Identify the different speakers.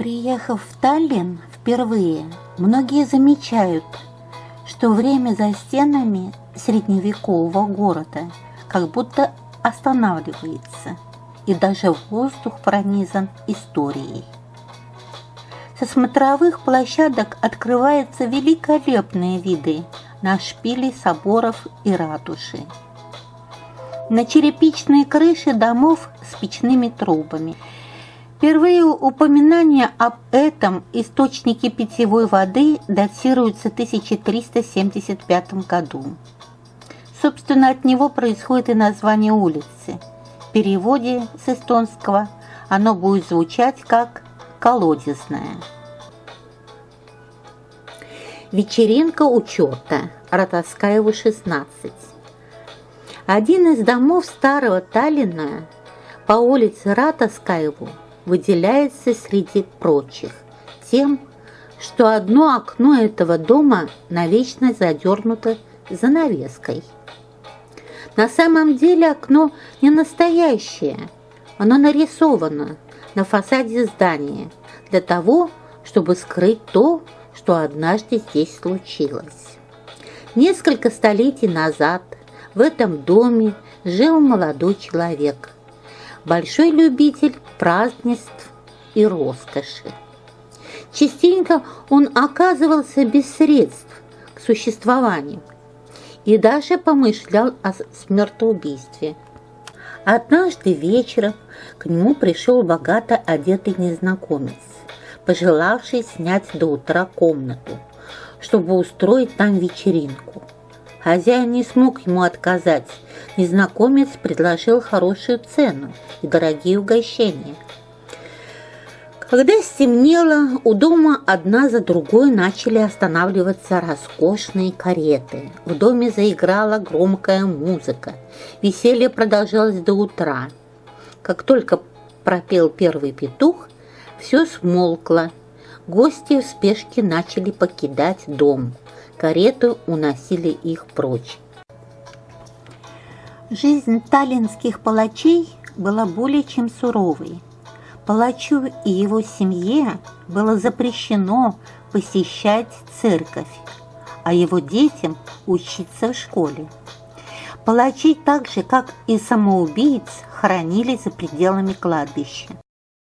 Speaker 1: Приехав в Таллин впервые, многие замечают, что время за стенами средневекового города как будто останавливается, и даже воздух пронизан историей. Со смотровых площадок открываются великолепные виды на шпили соборов и ратуши. На черепичные крыши домов с печными трубами. Впервые упоминания об этом источнике питьевой воды датируются 1375 году. Собственно, от него происходит и название улицы. В переводе с эстонского оно будет звучать как колодезная. Вечеринка учета. Ратаскаева, 16. Один из домов старого Таллина по улице Ратаскаеву выделяется среди прочих тем, что одно окно этого дома навечно задернуто занавеской. На самом деле окно не настоящее, оно нарисовано – на фасаде здания для того, чтобы скрыть то, что однажды здесь случилось. Несколько столетий назад в этом доме жил молодой человек, большой любитель празднеств и роскоши. Частенько он оказывался без средств к существованию и даже помышлял о смертоубийстве – Однажды вечером к нему пришел богато одетый незнакомец, пожелавший снять до утра комнату, чтобы устроить там вечеринку. Хозяин не смог ему отказать. Незнакомец предложил хорошую цену и дорогие угощения – когда стемнело, у дома одна за другой начали останавливаться роскошные кареты. В доме заиграла громкая музыка. Веселье продолжалось до утра. Как только пропел первый петух, все смолкло. Гости в спешке начали покидать дом. Кареты уносили их прочь. Жизнь таллинских палачей была более чем суровой. Палачу и его семье было запрещено посещать церковь, а его детям учиться в школе. Палачи так же, как и самоубийц, хоронили за пределами кладбища.